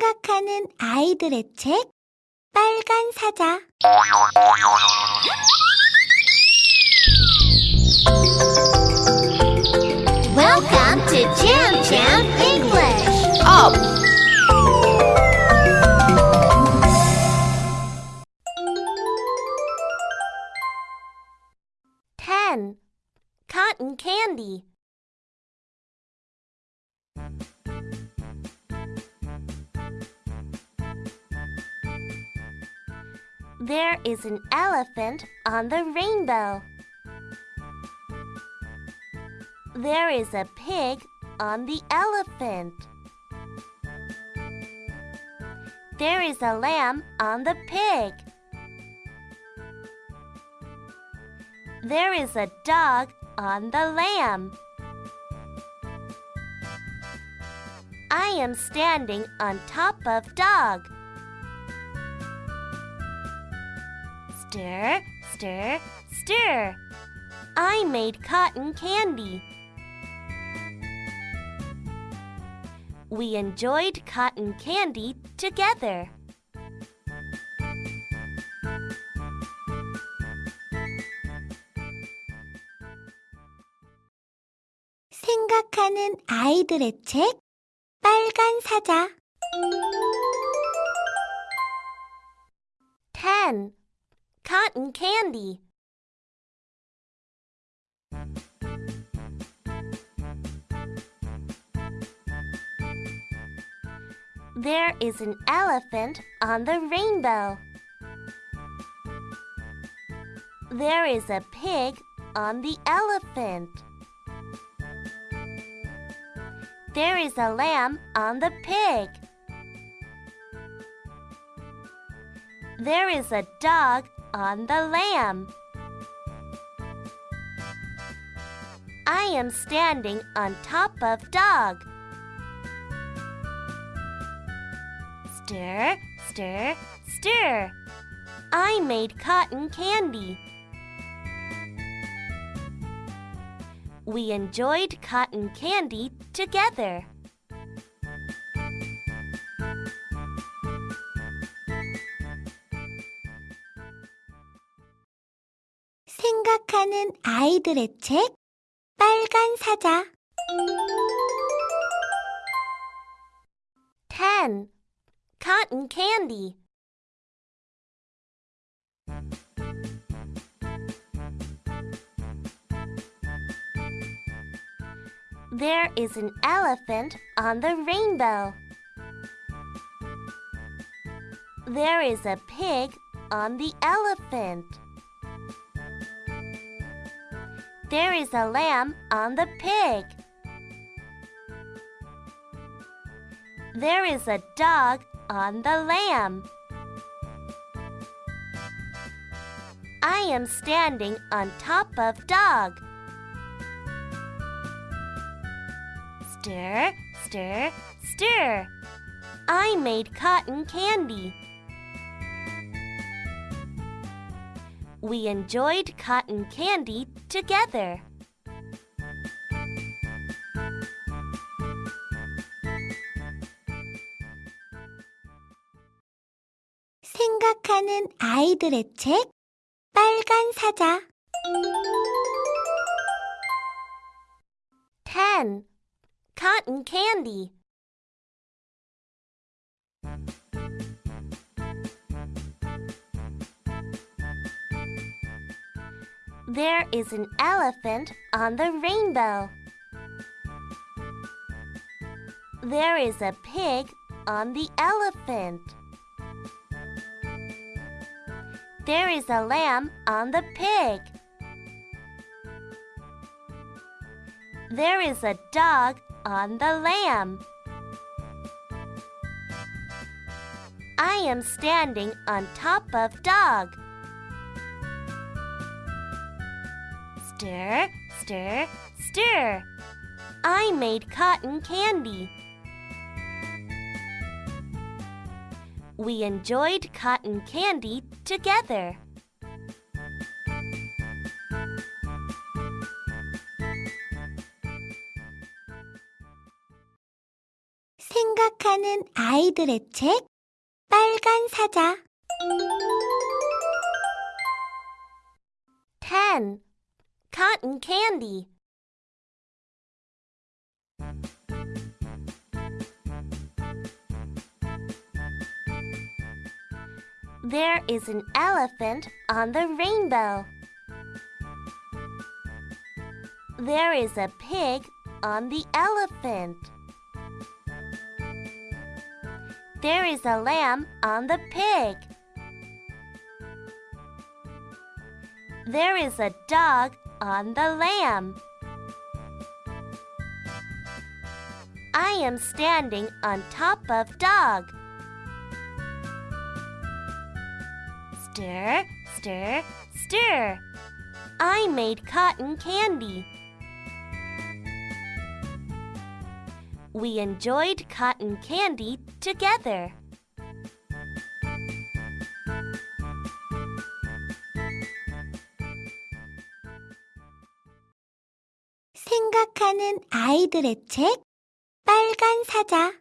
생각하는 아이들의 책 빨간 사자 Welcome to Jam Jam English. Up! Ten. Cotton candy. There is an elephant on the rainbow. There is a pig on the elephant. There is a lamb on the pig. There is a dog on the lamb. I am standing on top of dog. Stir, stir, stir. I made cotton candy. We enjoyed cotton candy together. 생각하는 아이들의 책 빨간 사자 10. Cotton candy There is an elephant on the rainbow. There is a pig on the elephant. There is a lamb on the pig. There is a dog on the lamb. I am standing on top of dog. Stir, stir, stir. I made cotton candy. We enjoyed cotton candy together. 생각하는 아이들의 책 빨간 사자 10. Cotton candy There is an elephant on the rainbow. There is a pig on the elephant. There is a lamb on the pig. There is a dog on the lamb. I am standing on top of dog. Stir, stir, stir. I made cotton candy. We enjoyed cotton candy together. 생각하는 아이들의 책 빨간 사자 10. Cotton candy There is an elephant on the rainbow. There is a pig on the elephant. There is a lamb on the pig. There is a dog on the lamb. I am standing on top of dog. Stir, stir, stir. I made cotton candy. We enjoyed cotton candy together. 생각하는 아이들의 책 빨간 사자 10. Cotton candy. There is an elephant on the rainbow. There is a pig on the elephant. There is a lamb on the pig. There is a dog on the lamb. I am standing on top of dog. Stir, stir, stir. I made cotton candy. We enjoyed cotton candy together. 생각하는 아이들의 책 빨간 사자